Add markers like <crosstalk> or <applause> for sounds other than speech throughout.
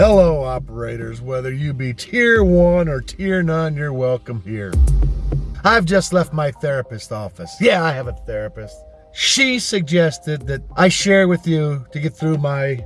Hello, operators. Whether you be tier one or tier none, you're welcome here. I've just left my therapist office. Yeah, I have a therapist. She suggested that I share with you to get through my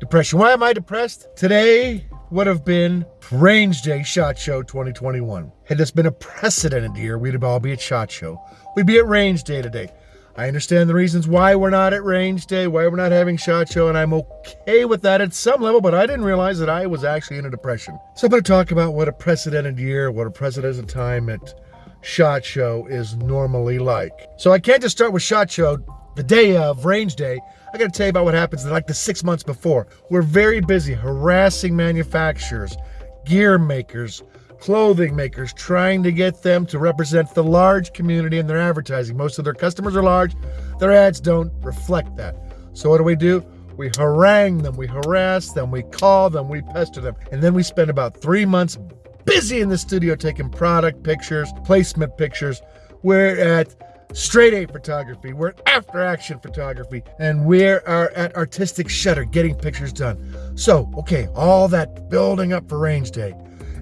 depression. Why am I depressed? Today would have been Range Day SHOT Show 2021. Had this been a precedent year, we'd all be at SHOT Show. We'd be at Range Day today. I understand the reasons why we're not at range day, why we're not having SHOT Show, and I'm okay with that at some level, but I didn't realize that I was actually in a depression. So I'm going to talk about what a precedented year, what a precedented time at SHOT Show is normally like. So I can't just start with SHOT Show the day of range day. I got to tell you about what happens like the six months before. We're very busy harassing manufacturers, gear makers, clothing makers trying to get them to represent the large community in their advertising. Most of their customers are large. Their ads don't reflect that. So what do we do? We harangue them, we harass them, we call them, we pester them. And then we spend about three months busy in the studio taking product pictures, placement pictures. We're at straight A photography, we're at after action photography, and we are at artistic shutter getting pictures done. So, okay, all that building up for range day.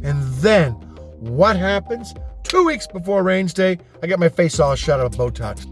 And then what happens? Two weeks before range day, I get my face all shut up Botox.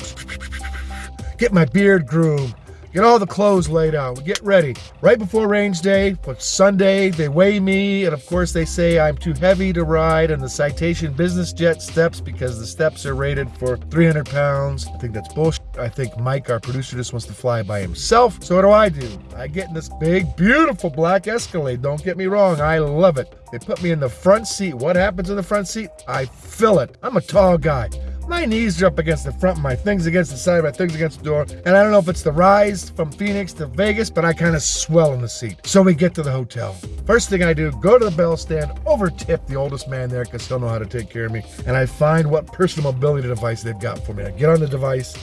Get my beard groomed. Get all the clothes laid out. We get ready. Right before range day, but Sunday, they weigh me, and of course they say I'm too heavy to ride on the Citation business jet steps because the steps are rated for 300 pounds. I think that's bullshit. I think Mike, our producer, just wants to fly by himself. So what do I do? I get in this big, beautiful black Escalade. Don't get me wrong, I love it. They put me in the front seat. What happens in the front seat? I fill it. I'm a tall guy. My knees are up against the front, my things against the side, my things against the door. And I don't know if it's the rise from Phoenix to Vegas, but I kind of swell in the seat. So we get to the hotel. First thing I do, go to the bell stand, over tip the oldest man there because he'll know how to take care of me. And I find what personal mobility device they've got for me. I get on the device,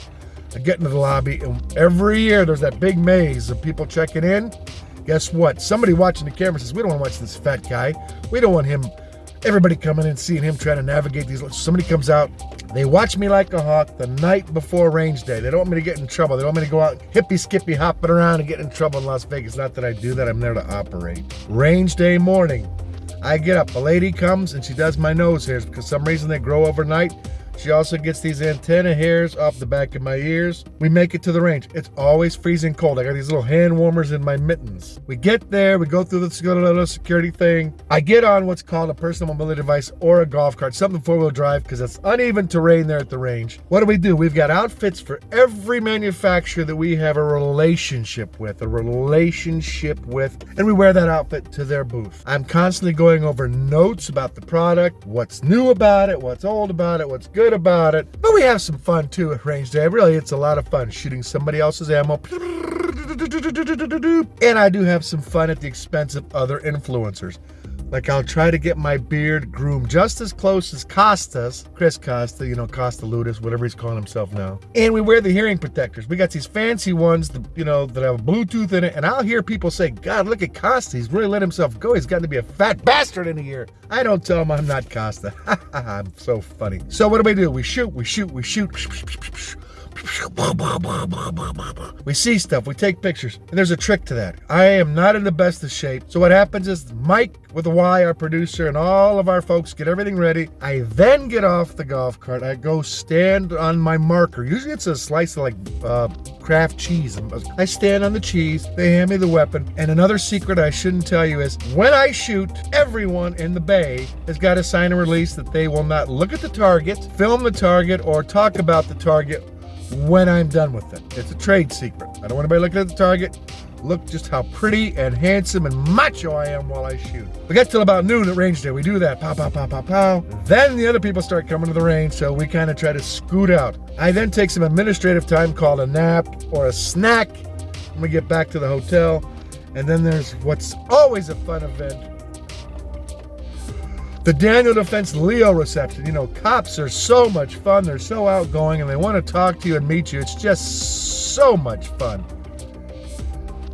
I get into the lobby, and every year there's that big maze of people checking in. Guess what? Somebody watching the camera says, we don't want to watch this fat guy. We don't want him everybody coming in seeing him trying to navigate these somebody comes out they watch me like a hawk the night before range day they don't want me to get in trouble they don't want me to go out hippy skippy hopping around and get in trouble in las vegas not that i do that i'm there to operate range day morning i get up a lady comes and she does my nose hairs because some reason they grow overnight she also gets these antenna hairs off the back of my ears. We make it to the range. It's always freezing cold. I got these little hand warmers in my mittens. We get there, we go through the security thing. I get on what's called a personal mobility device or a golf cart, something four-wheel drive, because it's uneven terrain there at the range. What do we do? We've got outfits for every manufacturer that we have a relationship with, a relationship with, and we wear that outfit to their booth. I'm constantly going over notes about the product, what's new about it, what's old about it, what's good good about it. But we have some fun too at range day. Really, it's a lot of fun shooting somebody else's ammo. And I do have some fun at the expense of other influencers. Like I'll try to get my beard groomed just as close as Costas, Chris Costa, you know, Costa Ludus, whatever he's calling himself now. And we wear the hearing protectors. We got these fancy ones, you know, that have Bluetooth in it. And I'll hear people say, God, look at Costa. He's really let himself go. He's gotten to be a fat bastard in a year. I don't tell him I'm not Costa. <laughs> I'm so funny. So what do we do? We shoot, we shoot, we shoot. <laughs> We see stuff, we take pictures, and there's a trick to that. I am not in the best of shape. So what happens is Mike with a Y, our producer, and all of our folks get everything ready. I then get off the golf cart. I go stand on my marker. Usually it's a slice of like uh, Kraft cheese. I stand on the cheese. They hand me the weapon. And another secret I shouldn't tell you is when I shoot, everyone in the bay has got to sign a release that they will not look at the target, film the target, or talk about the target when I'm done with it. It's a trade secret. I don't want anybody looking at the target. Look just how pretty and handsome and macho I am while I shoot. We get till about noon at range day. We do that, pow, pow, pow, pow, pow. Then the other people start coming to the range, so we kind of try to scoot out. I then take some administrative time called a nap or a snack. And we get back to the hotel. And then there's what's always a fun event, the Daniel Defense Leo reception. You know, cops are so much fun. They're so outgoing and they want to talk to you and meet you. It's just so much fun.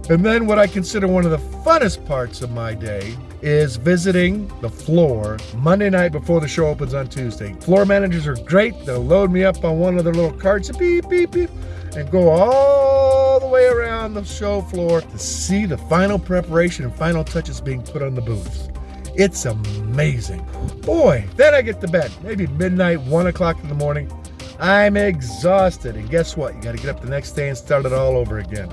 And then what I consider one of the funnest parts of my day is visiting the floor Monday night before the show opens on Tuesday. Floor managers are great. They'll load me up on one of their little carts, and beep, beep, beep, and go all the way way around the show floor to see the final preparation and final touches being put on the booths. It's amazing. Boy, then I get to bed, maybe midnight, one o'clock in the morning. I'm exhausted. And guess what? You got to get up the next day and start it all over again.